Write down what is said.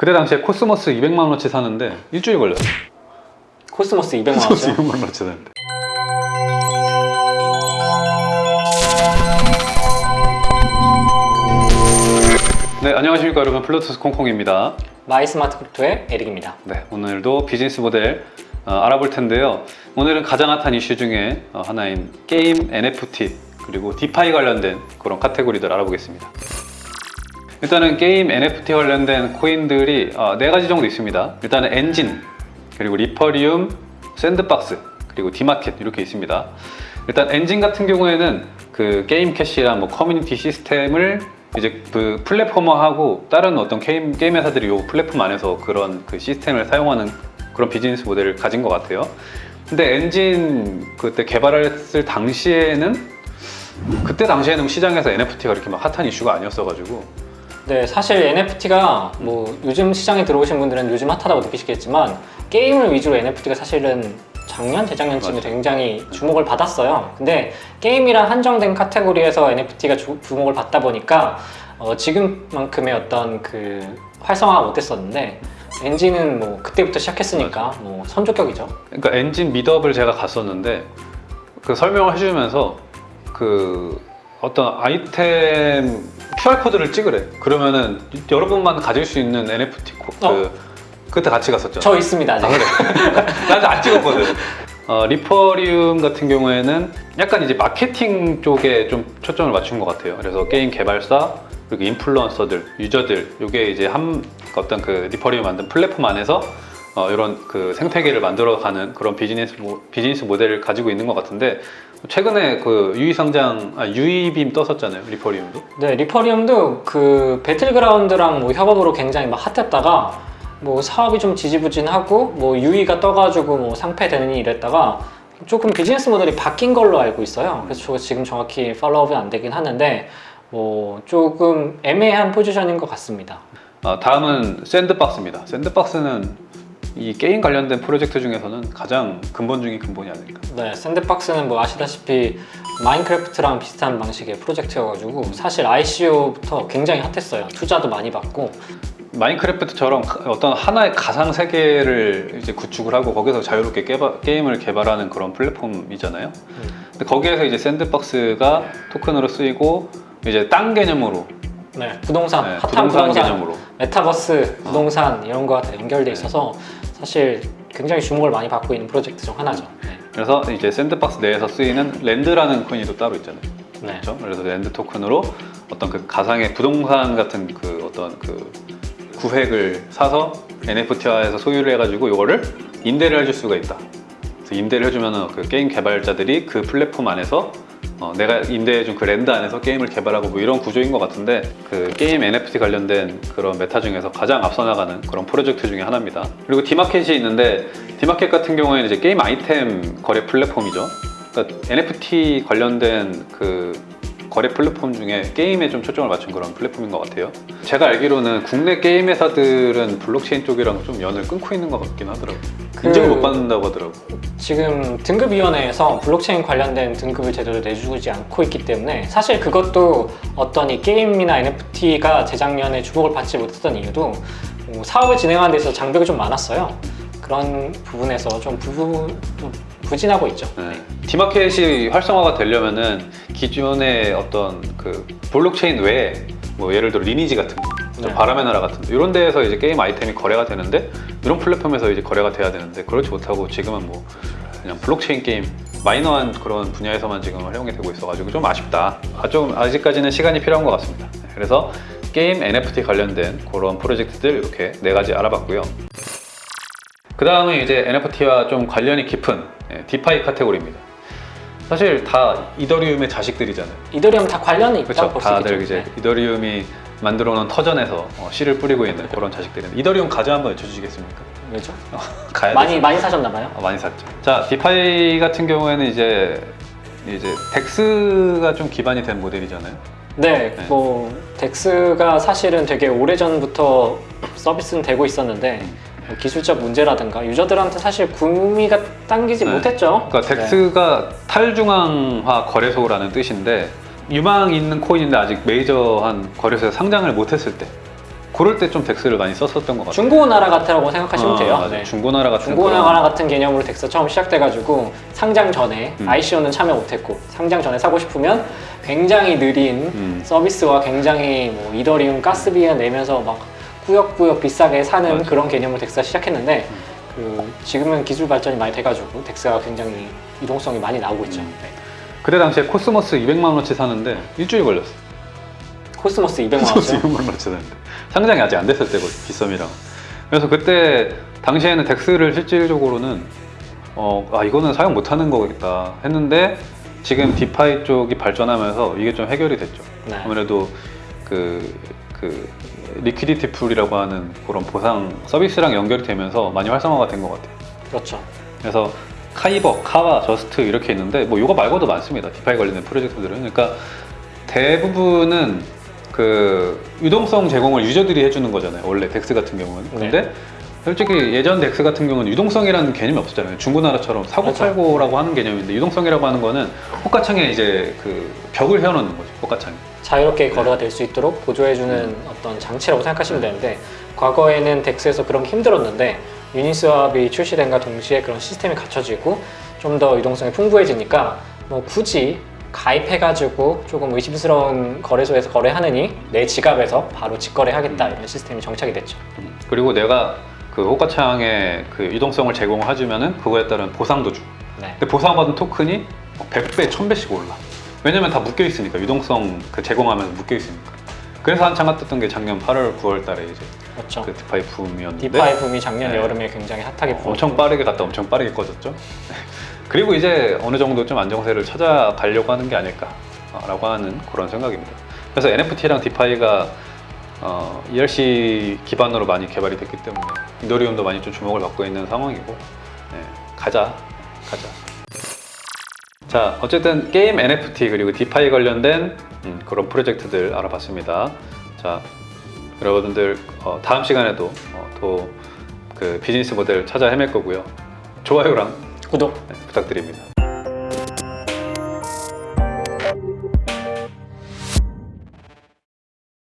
그때 당시에 코스모스 200만 원어치 사는데 일주일 걸렸어. 코스모스 200만 코스모스 원이죠. 200만 원어치 사는데. 네, 안녕하십니까 여러분. 플루토스 콩콩입니다. 마이 스마트 크립토의 에릭입니다. 네, 오늘도 비즈니스 모델 어, 알아볼 텐데요. 오늘은 가장 핫한 이슈 중에 어, 하나인 게임 NFT 그리고 DeFi 관련된 그런 카테고리들 알아보겠습니다. 일단은 게임 NFT 관련된 코인들이 어, 네 가지 정도 있습니다. 일단은 엔진, 그리고 리퍼리움, 샌드박스, 그리고 디마켓 이렇게 있습니다. 일단 엔진 같은 경우에는 그 게임 캐시랑 뭐 커뮤니티 시스템을 이제 그 플랫폼화하고 다른 어떤 게임, 게임 회사들이 요 플랫폼 안에서 그런 그 시스템을 사용하는 그런 비즈니스 모델을 가진 것 같아요. 근데 엔진 그때 개발했을 당시에는 그때 당시에는 시장에서 NFT가 이렇게 막 핫한 이슈가 아니었어 가지고 네, 사실 NFT가 뭐 요즘 시장에 들어오신 분들은 요즘 핫하다고 느끼시겠지만 게임을 위주로 NFT가 사실은 작년, 재작년쯤에 맞아. 굉장히 주목을 받았어요. 근데 게임이랑 한정된 카테고리에서 NFT가 주, 주목을 받다 보니까 어, 지금만큼의 어떤 그 활성화가 못했었는데 엔진은 뭐 그때부터 시작했으니까 뭐 선조격이죠. 그러니까 엔진 미드업을 제가 갔었는데 그 설명을 해주면서 그 어떤 아이템 QR 코드를 찍으래. 그러면은 여러분만 가질 수 있는 NFT 코, 그 어. 그때 같이 갔었죠. 저 있습니다 아직. 아 그래. 나 아직 안 찍었거든. 어, 리퍼리움 같은 경우에는 약간 이제 마케팅 쪽에 좀 초점을 맞춘 것 같아요. 그래서 게임 개발사 그리고 인플루언서들, 유저들 이게 이제 한 어떤 그 리퍼리움 만든 플랫폼 안에서 어, 이런 그 생태계를 만들어가는 그런 비즈니스 모, 비즈니스 모델을 가지고 있는 것 같은데 최근에 그 유의상장 아, 유의빔 떴었잖아요 리퍼리움도. 네, 리퍼리움도 그 배틀그라운드랑 뭐 협업으로 굉장히 막 핫했다가 뭐 사업이 좀 지지부진하고 뭐 유의가 떠가지고 뭐 상폐되느니 이랬다가 조금 비즈니스 모델이 바뀐 걸로 알고 있어요. 그래서 저 지금 정확히 follow up은 안 되긴 하는데 뭐 조금 애매한 포지션인 것 같습니다. 어, 다음은 샌드박스입니다. 샌드박스는 이 게임 관련된 프로젝트 중에서는 가장 근본 중인 근본이 아닐까. 네, 샌드박스는 뭐 아시다시피 마인크래프트랑 비슷한 방식의 프로젝트여가지고 사실 ICO부터 굉장히 핫했어요. 투자도 많이 받고 마인크래프트처럼 어떤 하나의 가상 세계를 이제 구축을 하고 거기서 자유롭게 개발- 게임을 개발하는 그런 플랫폼이잖아요. 근데 거기에서 이제 샌드박스가 토큰으로 쓰이고 이제 땅 개념으로 네, 부동산, 네, 핫한 부동산 부동산, 개념으로 메타버스, 부동산 이런 거와 다 연결돼 있어서 사실 굉장히 주목을 많이 받고 있는 프로젝트 중 하나죠. 네. 그래서 이제 샌드박스 내에서 쓰이는 LAND라는 코인이 또 따로 있잖아요. 네. 그렇죠? 그래서 LAND 토큰으로 어떤 그 가상의 부동산 같은 그 어떤 그 구획을 사서 NFT화해서 소유를 해가지고 이거를 임대를 해줄 수가 있다. 그래서 임대를 해주면은 그 게임 개발자들이 그 플랫폼 안에서 어, 내가 임대해준 그 LAND 안에서 게임을 개발하고 뭐 이런 구조인 것 같은데 그 게임 NFT 관련된 그런 메타 중에서 가장 앞서 나가는 그런 프로젝트 중에 하나입니다. 그리고 디마켓이 있는데 디마켓 같은 경우에는 이제 게임 아이템 거래 플랫폼이죠. 그러니까 NFT 관련된 그 거래 플랫폼 중에 게임에 좀 초점을 맞춘 그런 플랫폼인 것 같아요. 제가 알기로는 국내 게임 회사들은 블록체인 쪽이랑 좀 연을 끊고 있는 것 같긴 하더라고요. 그- 인정을 못 받는다고 하더라고요. 지금 등급위원회에서 블록체인 관련된 등급을 제대로 내주지 않고 있기 때문에 사실 그것도 어떤 이 게임이나 NFT가 재작년에 주목을 받지 못했던 이유도 뭐 사업을 진행하는 데 있어서 장벽이 좀 많았어요. 그런 부분에서 좀, 부, 좀 부진하고 있죠. 네. 디마켓이 활성화가 되려면은 기존의 어떤 그 블록체인 외에 뭐 예를 들어 리니지 같은 네. 바람의 나라 같은 거 이런 데에서 이제 게임 아이템이 거래가 되는데 이런 플랫폼에서 이제 거래가 돼야 되는데 그렇지 못하고 지금은 뭐 그냥 블록체인 게임 마이너한 그런 분야에서만 지금 활용이 되고 있어가지고 좀 아쉽다. 아, 좀 아직까지는 시간이 필요한 것 같습니다. 네, 그래서 게임 NFT 관련된 그런 프로젝트들 이렇게 네 가지 알아봤고요. 그 다음은 이제 NFT와 좀 관련이 깊은 예, DeFi 카테고리입니다. 사실 다 이더리움의 자식들이잖아요. 이더리움 다 관련이 있다고 그렇죠. 볼수 다들 있겠죠. 이제 네. 이더리움이 만들어 놓은 터전에서 어, 씨를 뿌리고 있는 그런 자식들인데 이더리움 가즈아 한번 외쳐주시겠습니까? 왜죠? 가야 많이 되죠. 많이 사셨나 봐요. 어, 많이 샀죠. 자, DeFi 같은 경우에는 이제 이제 DEX가 좀 기반이 된 모델이잖아요. 네, 네. 뭐 DEX가 사실은 되게 오래 전부터 서비스는 되고 있었는데 음. 뭐 기술적 문제라든가 유저들한테 사실 구미가 당기지 네. 못했죠. 그러니까 네. DEX가 탈중앙화 거래소라는 뜻인데 유망 있는 코인인데 아직 메이저한 거래소에 상장을 못했을 때 고를 때좀 DEX를 많이 썼었던 것 같아요. 중고나라 같다고 생각하시면 어, 돼요. 네. 중고나라 같은 중고나라 같은 개념으로 DEX 처음 시작돼가지고 상장 전에 음. ICO는 참여 못했고 상장 전에 사고 싶으면 굉장히 느린 음. 서비스와 굉장히 뭐 이더리움 가스비에 내면서 막 꾸역꾸역 비싸게 사는 맞아. 음. 그런 개념으로 DEX가 시작했는데 그 지금은 기술 발전이 많이 돼가지고 DEX가 굉장히 유동성이 많이 나오고 있죠. 음. 네. 그때 당시에 코스모스 200만 원어치 사는데 일주일 걸렸어. 코스모스 200만 코스모스 원이죠. 200만 원어치 사는데 상장이 아직 안 됐을 때고 빗썸이랑. 그래서 그때 당시에는 DEX를 실질적으로는 어, 아 이거는 사용 못하는 거겠다 했는데 지금 DeFi 쪽이 발전하면서 이게 좀 해결이 됐죠. 네. 아무래도 그, 그 liquidity pool이라고 하는 그런 보상 서비스랑 연결이 되면서 많이 활성화가 된 것 같아요. 그렇죠. 그래서 Kyber, Kava, Just 이렇게 있는데 뭐 이거 말고도 많습니다. DeFi 관련된 프로젝트들은 그러니까 대부분은 그 유동성 제공을 유저들이 해주는 거잖아요. 원래 DEX 같은 경우는. 근데 솔직히 예전 DEX 같은 경우는 유동성이라는 개념이 없었잖아요. 중고나라처럼 사고 그렇죠. 팔고라고 하는 개념인데 유동성이라고 하는 거는 호가창에 이제 그 벽을 세워놓는 거죠. 호가창에. 자유롭게 거래가 될 수 있도록 보조해주는 음. 어떤 장치라고 생각하시면 되는데 과거에는 덱스에서 그런 게 힘들었는데 유니스왑이 출시된과 동시에 그런 시스템이 갖춰지고 좀 더 유동성이 풍부해지니까 뭐 굳이 가입해가지고 조금 의심스러운 거래소에서 거래하느니 내 지갑에서 바로 직거래하겠다 음. 이런 시스템이 정착이 됐죠. 음. 그리고 내가 그 호가창에 그 유동성을 제공해주면은 그거에 따른 보상도 줘. 네. 근데 보상받은 토큰이 100배, 1000배씩 올라. 왜냐면 다 묶여 있으니까 유동성 그 제공하면서 묶여 있으니까. 그래서 한창 핫했던 게 작년 8월, 9월 달에 이제 그렇죠. 그 DeFi 붐이었는데 DeFi 붐이 작년 네. 여름에 굉장히 핫하게 불었고 엄청 빠르게 갔다 엄청 빠르게 꺼졌죠. 그리고 이제 어느 정도 좀 안정세를 찾아가려고 하는 게 아닐까 라고 하는 그런 생각입니다. 그래서 NFT랑 DeFi가 어, ERC 기반으로 많이 개발이 됐기 때문에 이더리움도 많이 좀 주목을 받고 있는 상황이고 네, 가자 가자. 자 어쨌든 게임 NFT 그리고 디파이 관련된 음, 그런 프로젝트들 알아봤습니다. 자 여러분들 어, 다음 시간에도 어, 또그 비즈니스 모델 찾아 헤맬 거고요. 좋아요랑 구독 네, 부탁드립니다.